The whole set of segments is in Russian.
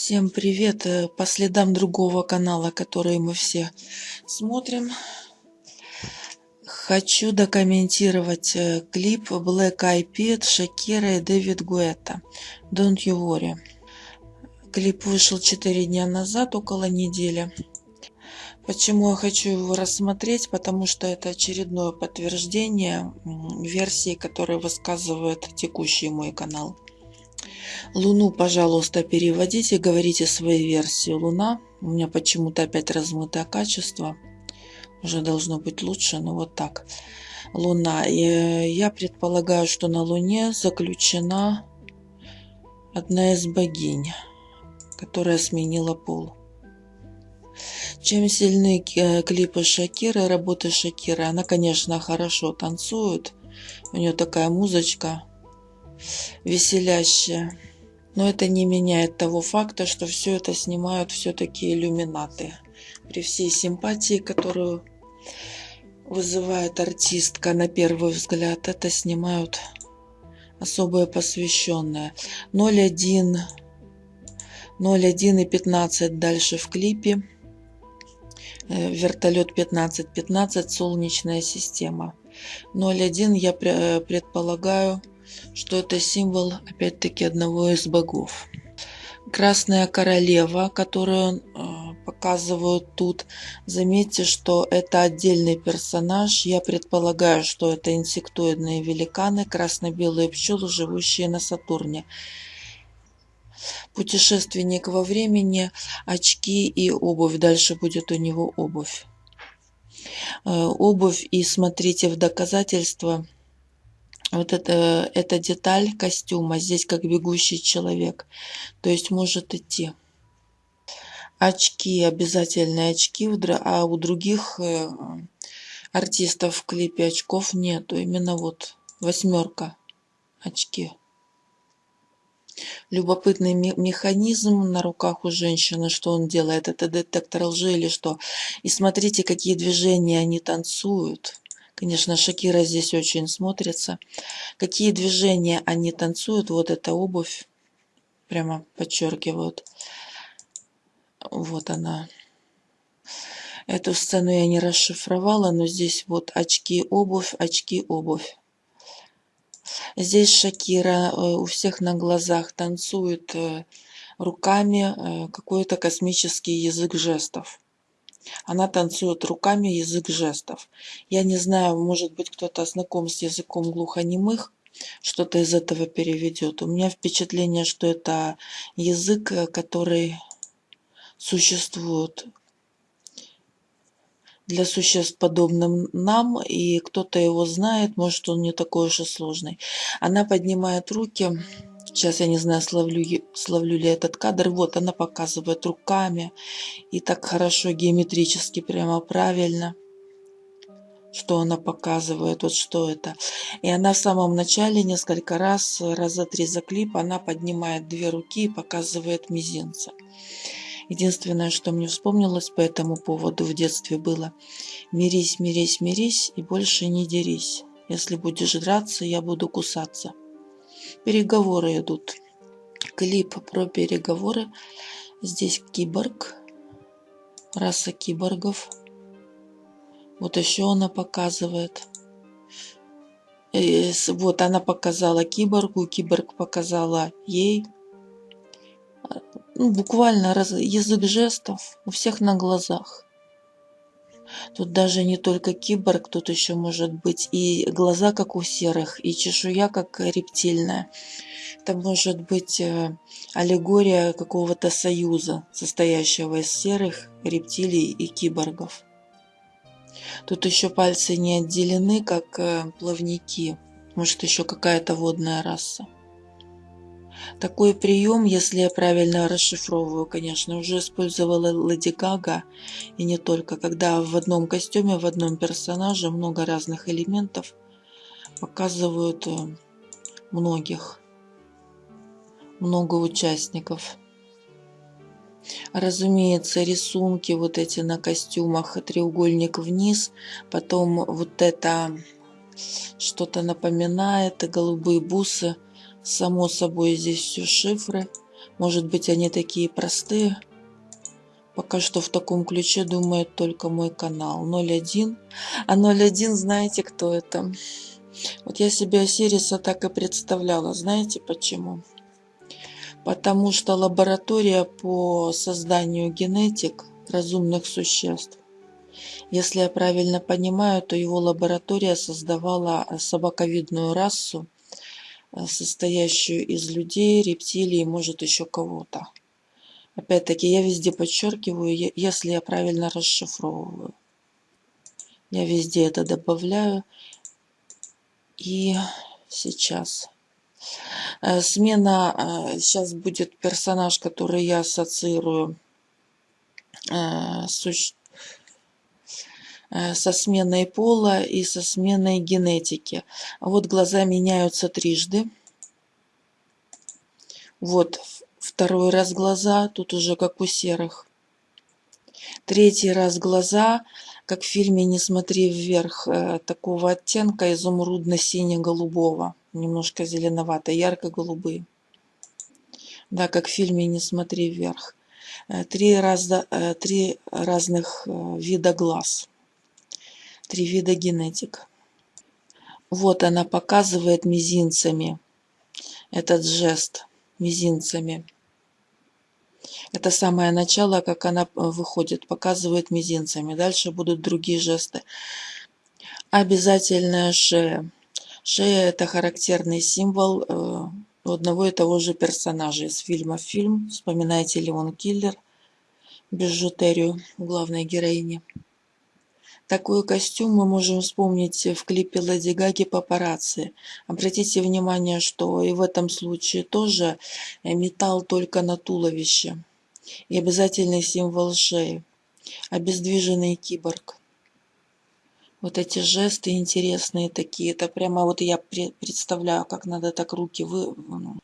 Всем привет! Э, По следам другого канала, который мы все смотрим, хочу докомментировать э, клип Black Eyed Peas, Шакира и Дэвид Гуэта Don't You Worry. Клип вышел 4 дня назад, около недели. Почему я хочу его рассмотреть? Потому что это очередное подтверждение версии, которые высказывает текущий мой канал. Луну, пожалуйста, переводите, говорите свои версии. Луна. У меня почему-то опять размытое качество. Уже должно быть лучше, но вот так. Луна. И я предполагаю, что на Луне заключена одна из богинь, которая сменила пол. Чем сильны клипы Шакиры, работы Шакиры. Она, конечно, хорошо танцует. У нее такая музычка веселящая. Но это не меняет того факта, что все это снимают все-таки иллюминаты. При всей симпатии, которую вызывает артистка на первый взгляд, это снимают особые посвященные. 0.1, 0.1 и 15 дальше в клипе. Э, вертолет 15, 15, солнечная система. 0.1 я предполагаю что это символ, опять-таки, одного из богов. Красная королева, которую э, показывают тут, заметьте, что это отдельный персонаж. Я предполагаю, что это инсектоидные великаны, красно-белые пчелы, живущие на Сатурне. Путешественник во времени, очки и обувь. Дальше будет у него обувь. Э, обувь и смотрите в доказательство – вот это, эта деталь костюма здесь как бегущий человек. То есть может идти. Очки, обязательные очки, а у других э, артистов в клипе очков нету. Именно вот восьмерка очки. Любопытный механизм на руках у женщины, что он делает. Это детектор лжи или что. И смотрите, какие движения они танцуют. Конечно, Шакира здесь очень смотрится. Какие движения они танцуют. Вот эта обувь. Прямо подчеркивают. Вот она. Эту сцену я не расшифровала, но здесь вот очки, обувь, очки, обувь. Здесь Шакира э, у всех на глазах танцует э, руками э, какой-то космический язык жестов. Она танцует руками язык жестов. Я не знаю, может быть, кто-то знаком с языком глухонемых, что-то из этого переведет. У меня впечатление, что это язык, который существует для существ, подобным нам, и кто-то его знает, может, он не такой уж и сложный. Она поднимает руки, Сейчас я не знаю, словлю, словлю ли этот кадр. Вот она показывает руками. И так хорошо геометрически, прямо правильно. Что она показывает, вот что это. И она в самом начале несколько раз, раза три за клип, она поднимает две руки и показывает мизинца. Единственное, что мне вспомнилось по этому поводу в детстве было «Мирись, мирись, мирись и больше не дерись. Если будешь драться, я буду кусаться». Переговоры идут. Клип про переговоры. Здесь киборг. Раса киборгов. Вот еще она показывает. И вот она показала киборгу, киборг показала ей. Ну, буквально язык жестов у всех на глазах. Тут даже не только киборг, тут еще может быть и глаза, как у серых, и чешуя, как рептильная. Это может быть э, аллегория какого-то союза, состоящего из серых, рептилий и киборгов. Тут еще пальцы не отделены, как э, плавники. Может, еще какая-то водная раса. Такой прием, если я правильно расшифровываю, конечно, уже использовала Леди Гага. И не только, когда в одном костюме, в одном персонаже много разных элементов показывают э, многих, много участников. Разумеется, рисунки вот эти на костюмах, треугольник вниз, потом вот это что-то напоминает, голубые бусы – Само собой, здесь все шифры. Может быть, они такие простые. Пока что в таком ключе думает только мой канал. 01. А 01, знаете, кто это? Вот я себе Осириса так и представляла. Знаете почему? Потому что лаборатория по созданию генетик разумных существ. Если я правильно понимаю, то его лаборатория создавала собаковидную расу, состоящую из людей, рептилий, может еще кого-то. Опять-таки, я везде подчеркиваю, если я правильно расшифровываю. Я везде это добавляю. И сейчас. Э, смена, сейчас э, будет персонаж, который я ассоциирую с Э, со сменой пола и со сменой генетики. Вот глаза меняются трижды. Вот второй раз глаза, тут уже как у серых. Третий раз глаза, как в фильме «Не смотри вверх», э, такого оттенка изумрудно-сине-голубого, немножко зеленовато, ярко-голубые. Да, как в фильме «Не смотри вверх». Э, три, раза, три разных вида глаз три вида генетик. Вот она показывает мизинцами этот жест мизинцами. Это самое начало, как она э, выходит, показывает мизинцами. Дальше будут другие жесты. Обязательная шея. Шея – это характерный символ э, одного и того же персонажа из фильма фильм. Вспоминайте Леон Киллер, бижутерию главной героини. Такой костюм мы можем вспомнить в клипе Леди Гаги «Папарацци». Обратите внимание, что и в этом случае тоже э, металл только на туловище. И обязательный символ шеи. Обездвиженный киборг. Вот эти жесты интересные такие. Это прямо вот я представляю, как надо так руки вы... Ну,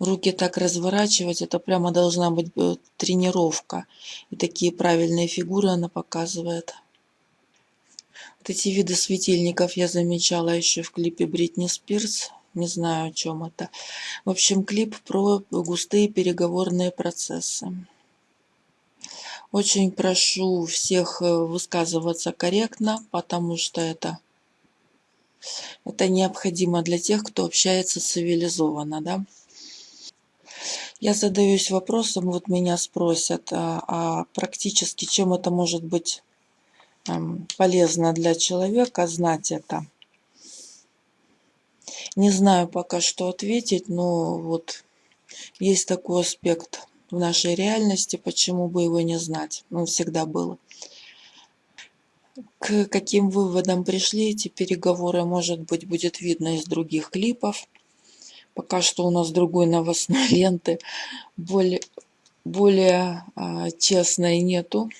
руки так разворачивать. Это прямо должна быть э, тренировка. И такие правильные фигуры она показывает. Вот эти виды светильников я замечала еще в клипе Бритни Спирс. Не знаю, о чем это. В общем, клип про густые переговорные процессы. Очень прошу всех э, высказываться корректно, потому что это, это необходимо для тех, кто общается цивилизованно. Да? Я задаюсь вопросом, вот меня спросят, а, а практически чем это может быть полезно для человека знать это. Не знаю пока что ответить, но вот есть такой аспект в нашей реальности, почему бы его не знать. Он всегда был. К каким выводам пришли эти переговоры, может быть, будет видно из других клипов. Пока что у нас другой новостной ленты, более, более а, честной нету,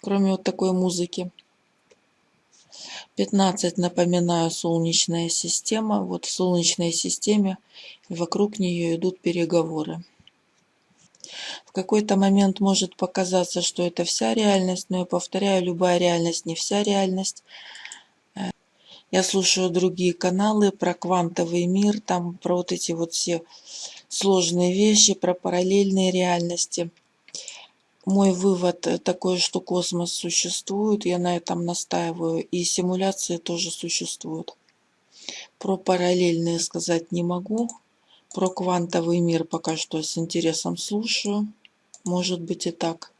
кроме вот такой музыки. 15, напоминаю, Солнечная система. Вот в Солнечной системе вокруг нее идут переговоры. В какой-то момент может показаться, что это вся реальность, но я повторяю, любая реальность не вся реальность. Я слушаю другие каналы про квантовый мир, там про вот эти вот все сложные вещи, про параллельные реальности мой вывод э, такой, что космос существует, я на этом настаиваю, и симуляции тоже существуют. Про параллельные сказать не могу, про квантовый мир пока что с интересом слушаю, может быть и так.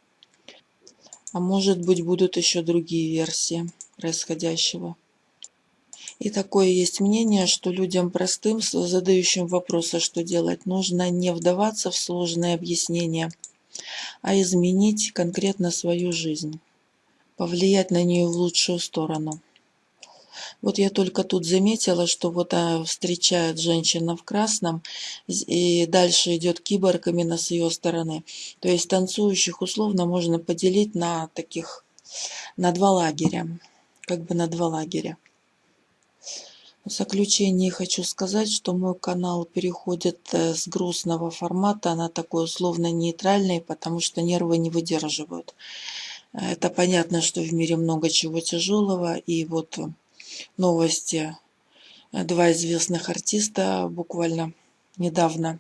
А может быть будут еще другие версии происходящего. И такое есть мнение, что людям простым, задающим вопросы, что делать, нужно не вдаваться в сложные объяснения – а изменить конкретно свою жизнь, повлиять на нее в лучшую сторону. Вот я только тут заметила, что вот а, встречает женщина в красном, и дальше идет киборг именно с ее стороны. То есть танцующих условно можно поделить на таких, на два лагеря, как бы на два лагеря. В заключение хочу сказать, что мой канал переходит э, с грустного формата на такой условно-нейтральный, потому что нервы не выдерживают. Это понятно, что в мире много чего тяжелого, и вот новости. Два известных артиста буквально недавно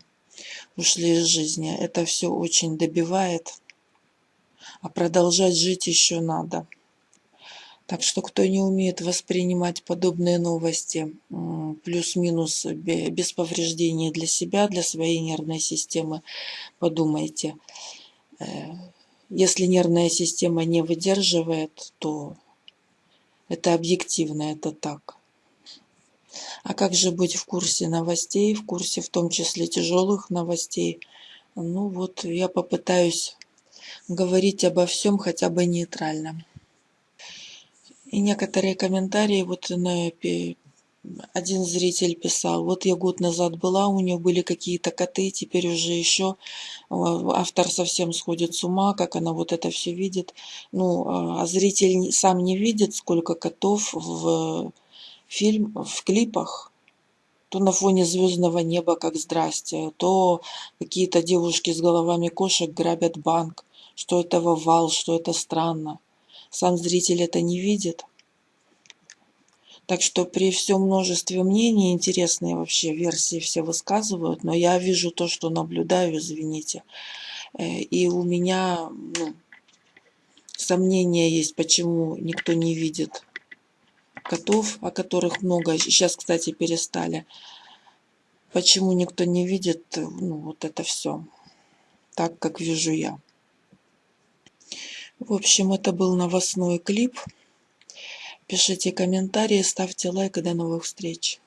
ушли из жизни. Это все очень добивает, а продолжать жить еще надо. Так что кто не умеет воспринимать подобные новости, плюс-минус без повреждений для себя, для своей нервной системы, подумайте. Э, если нервная система не выдерживает, то это объективно, это так. А как же быть в курсе новостей, в курсе в том числе тяжелых новостей? Ну вот, я попытаюсь говорить обо всем хотя бы нейтрально. И некоторые комментарии, вот на один зритель писал, вот я год назад была, у нее были какие-то коты, теперь уже еще автор совсем сходит с ума, как она вот это все видит. Ну, а, а зритель сам не видит, сколько котов в фильм, в клипах. То на фоне звездного неба, как здрасте, то какие-то девушки с головами кошек грабят банк. Что это вал, что это странно. Сам зритель это не видит. Так что при всем множестве мнений, интересные вообще версии все высказывают, но я вижу то, что наблюдаю, извините. Э, и у меня ну, сомнения есть, почему никто не видит котов, о которых много, сейчас, кстати, перестали. Почему никто не видит ну, вот это все так, как вижу я. В общем, это был новостной клип. Пишите комментарии, ставьте лайк и до новых встреч.